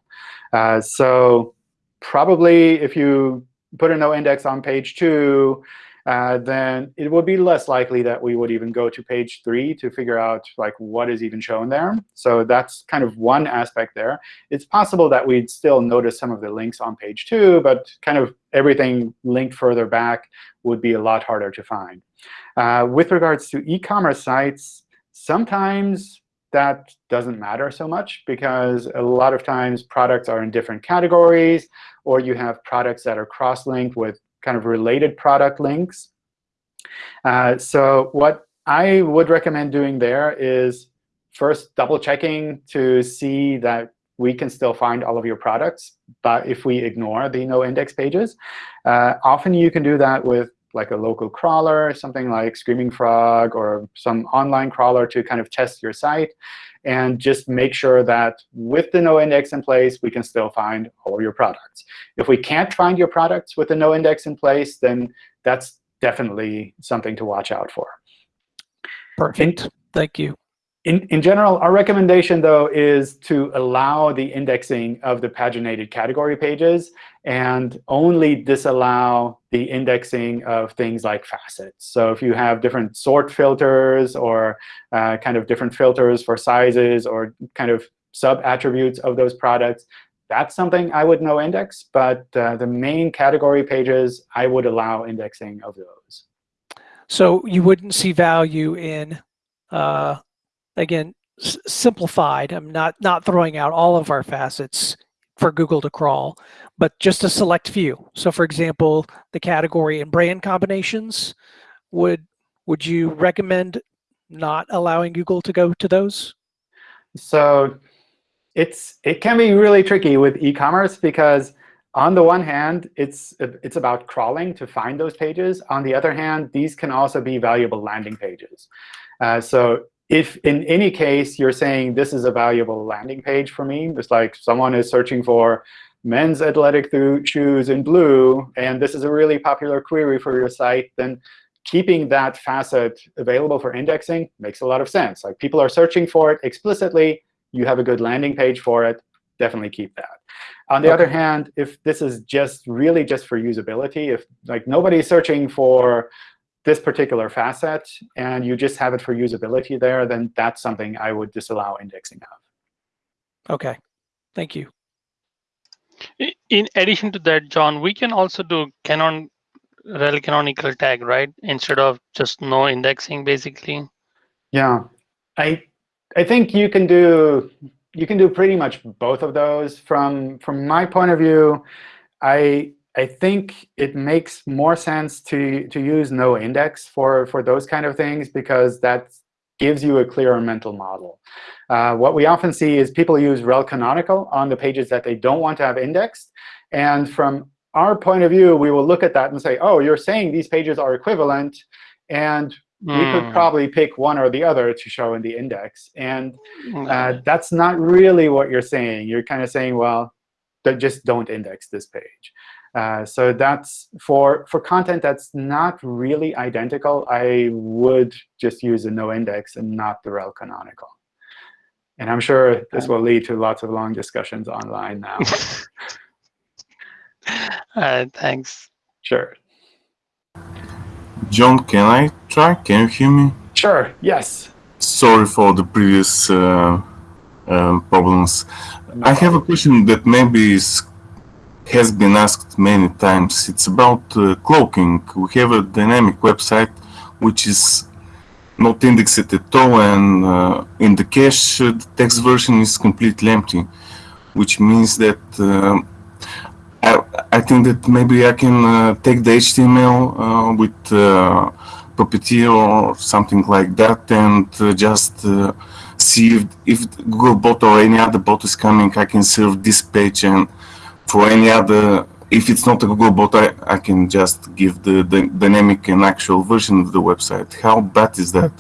Uh, so probably if you put a no index on page 2, uh, then it would be less likely that we would even go to page 3 to figure out like what is even shown there. So that's kind of one aspect there. It's possible that we'd still notice some of the links on page 2, but kind of everything linked further back would be a lot harder to find. Uh, with regards to e-commerce sites, sometimes that doesn't matter so much because a lot of times products are in different categories, or you have products that are cross-linked with kind of related product links. Uh, so what I would recommend doing there is first double checking to see that we can still find all of your products, but if we ignore the no index pages. Uh, often you can do that with like a local crawler, something like Screaming Frog or some online crawler to kind of test your site and just make sure that with the no index in place, we can still find all of your products. If we can't find your products with the no index in place, then that's definitely something to watch out for. Perfect. Thank you. In, in general, our recommendation, though, is to allow the indexing of the paginated category pages and only disallow the indexing of things like facets. So if you have different sort filters or uh, kind of different filters for sizes or kind of sub-attributes of those products, that's something I would no index. But uh, the main category pages, I would allow indexing of those. So you wouldn't see value in, uh, again, simplified. I'm not not throwing out all of our facets for Google to crawl, but just a select few. So for example, the category and brand combinations, would would you recommend not allowing Google to go to those? So it's it can be really tricky with e-commerce because on the one hand, it's it's about crawling to find those pages. On the other hand, these can also be valuable landing pages. Uh, so if in any case you're saying this is a valuable landing page for me, it's like someone is searching for men's athletic shoes in blue, and this is a really popular query for your site, then keeping that facet available for indexing makes a lot of sense. Like people are searching for it explicitly. You have a good landing page for it. Definitely keep that. On the Okay. other hand, if this is just really just for usability, if like nobody's searching for this particular facet and you just have it for usability there, then that's something I would disallow indexing of. Okay, thank you. In addition to that, John, we can also do canon rel canonical tag, right? Instead of just no indexing, basically. Yeah, I I think you can do you can do pretty much both of those. From from my point of view, I I think it makes more sense to to use no index for for those kind of things because that gives you a clearer mental model. Uh, what we often see is people use rel canonical on the pages that they don't want to have indexed, and from our point of view, we will look at that and say, oh, you're saying these pages are equivalent, and we could Mm, probably pick one or the other to show in the index. And uh, that's not really what you're saying. You're kind of saying, well, just don't index this page. Uh, so that's for for content that's not really identical. I would just use a no index and not the rel canonical. And I'm sure this will lead to lots of long discussions online now. All right, (laughs) thanks. sure. John, can I try? Can you hear me? Sure. Yes. Sorry for the previous uh, um, problems. I have a question that maybe is, has been asked many times. It's about uh, cloaking. We have a dynamic website which is not indexed at all, and uh, in the cache, uh, the text version is completely empty, which means that um I, I think that maybe I can uh, take the HTML uh, with uh, Puppeteer or something like that and uh, just uh, see if, if Googlebot or any other bot is coming, I can serve this page and for any other, if it's not a Googlebot, I, I can just give the, the dynamic and actual version of the website. How bad is that?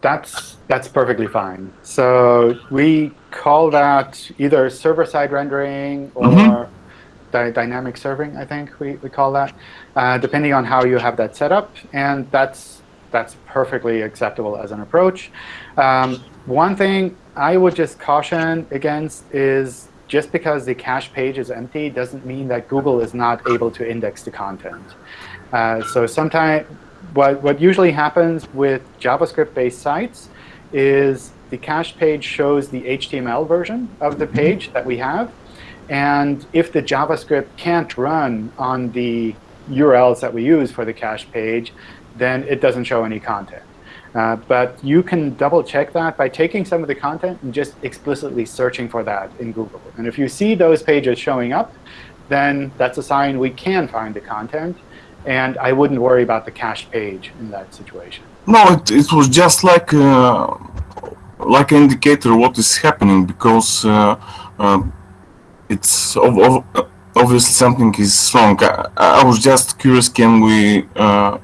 That's that's perfectly fine. So we call that either server-side rendering or Mhm. dy- dynamic serving. I think we, we call that, uh, depending on how you have that set up, and that's that's perfectly acceptable as an approach. Um, one thing I would just caution against is just because the cache page is empty doesn't mean that Google is not able to index the content. Uh, so sometimes what, what usually happens with JavaScript-based sites is the cache page shows the HTML version of the page that we have. And if the JavaScript can't run on the URLs that we use for the cache page, then it doesn't show any content. Uh, but you can double check that by taking some of the content and just explicitly searching for that in Google. And if you see those pages showing up, then that's a sign we can find the content. And I wouldn't worry about the cache page in that situation. No, it, it was just like uh, like an indicator what is happening because uh, uh, it's ov- ov- obviously something is wrong. I, I was just curious, can we uh,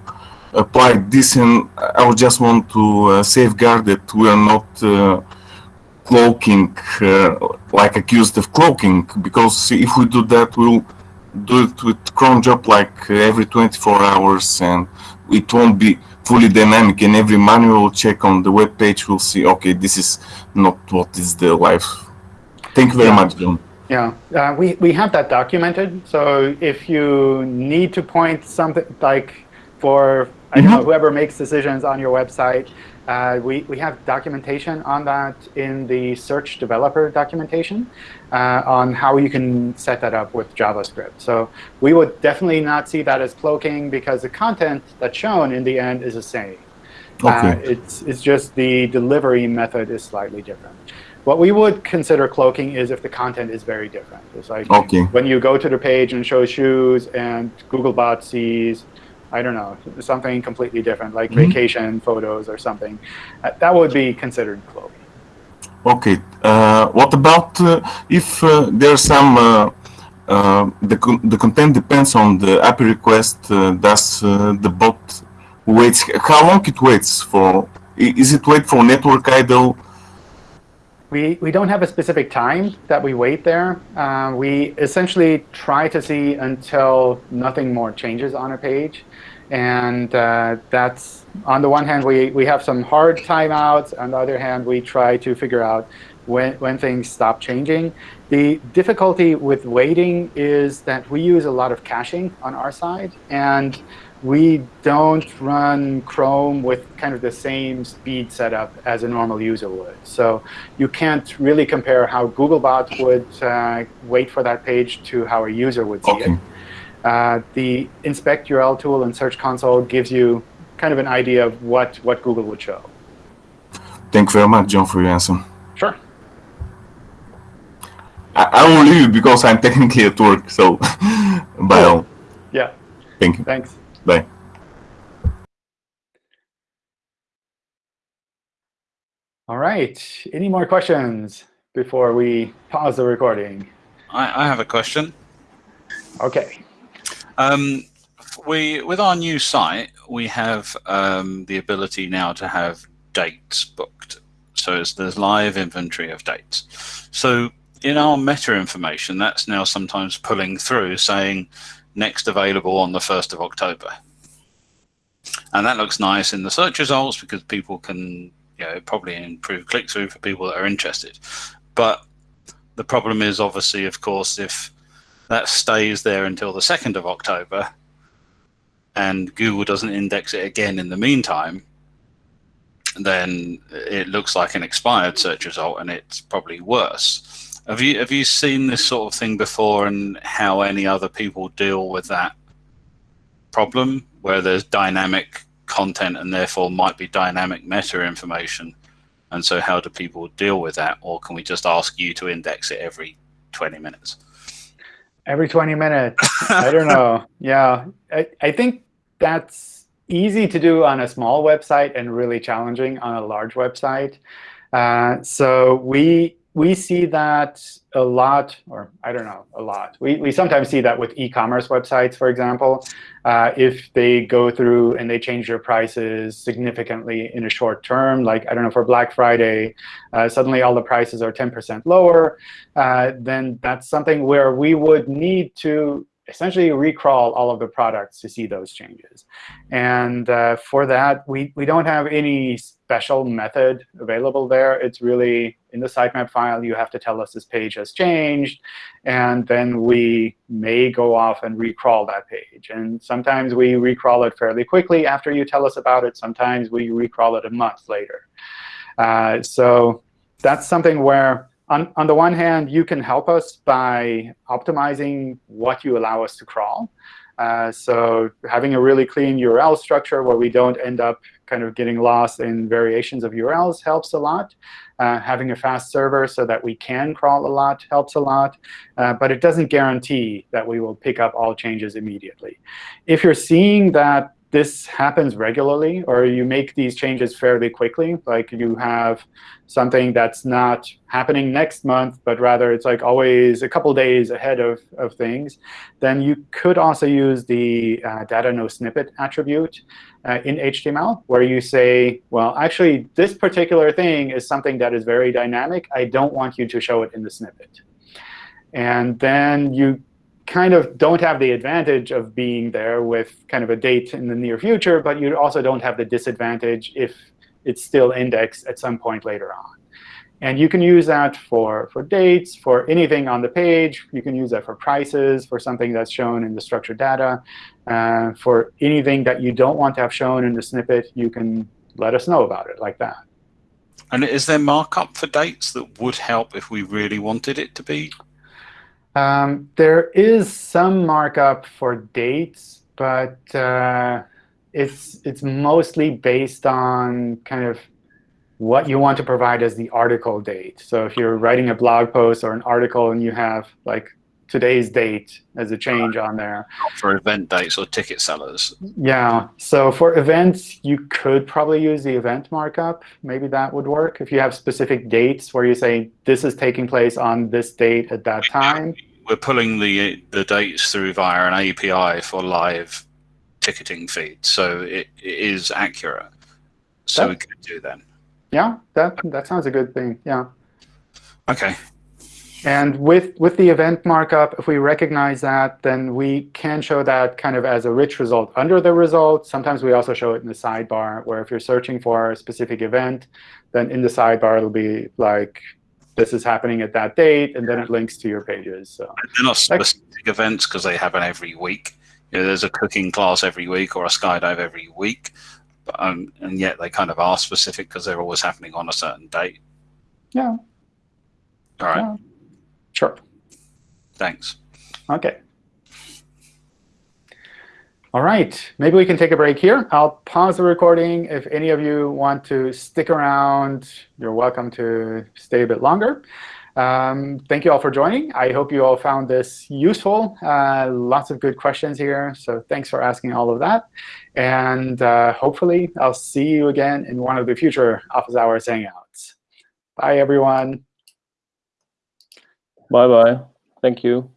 apply this? And I would just want to uh, safeguard that we are not uh, cloaking, uh, like accused of cloaking, because if we do that, we'll do it with cron job like uh, every 24 hours and it won't be fully dynamic and every manual check on the web page will see okay this is not what is the life thank you very Yeah. much john Yeah, uh, we, we have that documented. So if you need to point something like for I don't know whoever makes decisions on your website, uh, we, we have documentation on that in the search developer documentation uh, on how you can set that up with JavaScript. So we would definitely not see that as cloaking because the content that's shown in the end is the same. Uh, Okay. it's, it's just the delivery method is slightly different. What we would consider cloaking is if the content is very different. It's like Okay. when you go to the page and show shoes and Googlebot sees, I don't know, something completely different, like Mhm. vacation photos or something. Uh, that would be considered cloaking. okay uh, what about uh, if uh, there's some uh, uh, the, con- the content depends on the API request uh, does uh, the bot waits how long it waits for is it wait for network idle We, we don't have a specific time that we wait there. Uh, we essentially try to see until nothing more changes on a page. And uh, that's, on the one hand, we, we have some hard timeouts. On the other hand, we try to figure out when, when things stop changing. The difficulty with waiting is that we use a lot of caching on our side. And we don't run Chrome with kind of the same speed setup as a normal user would. So you can't really compare how Googlebot would uh, wait for that page to how a user would see Okay. it. Uh, the inspect URL tool in Search Console gives you kind of an idea of what, what Google would show. thank you very much john for your answer Sure. I, I will leave you because i'm technically at work so (laughs) bye all Yeah, thank you thanks. bye All right. Any more questions before we pause the recording? I, I have a question. OK. Um, we with our new site, we have um, the ability now to have dates booked. So it's, there's live inventory of dates. So in our meta information, that's now sometimes pulling through saying next available on the 1st of October. And that looks nice in the search results because people can you know, probably improve click-through for people that are interested. But the problem is obviously, of course, if that stays there until the 2nd of October and Google doesn't index it again in the meantime, then it looks like an expired search result and it's probably worse. Have you have you seen this sort of thing before and how any other people deal with that problem where there's dynamic content and therefore might be dynamic meta information? And so how do people deal with that? Or can we just ask you to index it every 20 minutes? Every 20 minutes. I don't (laughs) know. Yeah, I, I think that's easy to do on a small website and really challenging on a large website. Uh, so we we see that a lot, or I don't know, a lot. We, we sometimes see that with e-commerce websites, for example. Uh, if they go through and they change their prices significantly in a short term, like, I don't know, for Black Friday, uh, suddenly all the prices are 10% lower, uh, then that's something where we would need to essentially recrawl all of the products to see those changes. And uh, for that, we, we don't have any special method available there. It's really in the sitemap file, you have to tell us this page has changed. And then we may go off and recrawl that page. And sometimes we recrawl it fairly quickly after you tell us about it. Sometimes we recrawl it a month later. Uh, so that's something where on, on the one hand, you can help us by optimizing what you allow us to crawl. Uh, so having a really clean URL structure where we don't end up kind of getting lost in variations of URLs helps a lot. Uh, having a fast server so that we can crawl a lot helps a lot. Uh, but it doesn't guarantee that we will pick up all changes immediately. If you're seeing that this happens regularly, or you make these changes fairly quickly, like you have something that's not happening next month, but rather it's like always a couple days ahead of, of things, then you could also use the uh, data no snippet attribute uh, in HTML, where you say, well, actually, this particular thing is something that is very dynamic. I don't want you to show it in the snippet. And then you kind of don't have the advantage of being there with kind of a date in the near future, but you also don't have the disadvantage if it's still indexed at some point later on. And you can use that for, for dates, for anything on the page. You can use that for prices, for something that's shown in the structured data. Uh, for anything that you don't want to have shown in the snippet, you can let us know about it like that. And is there markup for dates that would help if we really wanted it to be um, there is some markup for dates, but uh, it's it's mostly based on kind of what you want to provide as the article date. So if you're writing a blog post or an article and you have like today's date as a change on there. For event dates or ticket sellers. Yeah. So for events, you could probably use the event markup. Maybe that would work. If you have specific dates where you say this is taking place on this date at that time. We're pulling the the dates through via an API for live ticketing feed. So it, it is accurate. So we could do that. Yeah, that that sounds a good thing. Yeah. OK. And with, with the event markup, if we recognize that, then we can show that kind of as a rich result under the result. Sometimes we also show it in the sidebar, where if you're searching for a specific event, then in the sidebar it'll be like, this is happening at that date, and then it links to your pages. So They're not specific events because they happen every week. You know, there's a cooking class every week or a skydive every week. But, um, and yet they kind of are specific because they're always happening on a certain date. Yeah. All right. Yeah. Sure. Thanks. OK. All right. Maybe we can take a break here. I'll pause the recording. If any of you want to stick around, you're welcome to stay a bit longer. Um, thank you all for joining. I hope you all found this useful. Uh, lots of good questions here. So thanks for asking all of that. And uh, hopefully, I'll see you again in one of the future Office Hours Hangouts. Bye, everyone. Bye-bye. Thank you.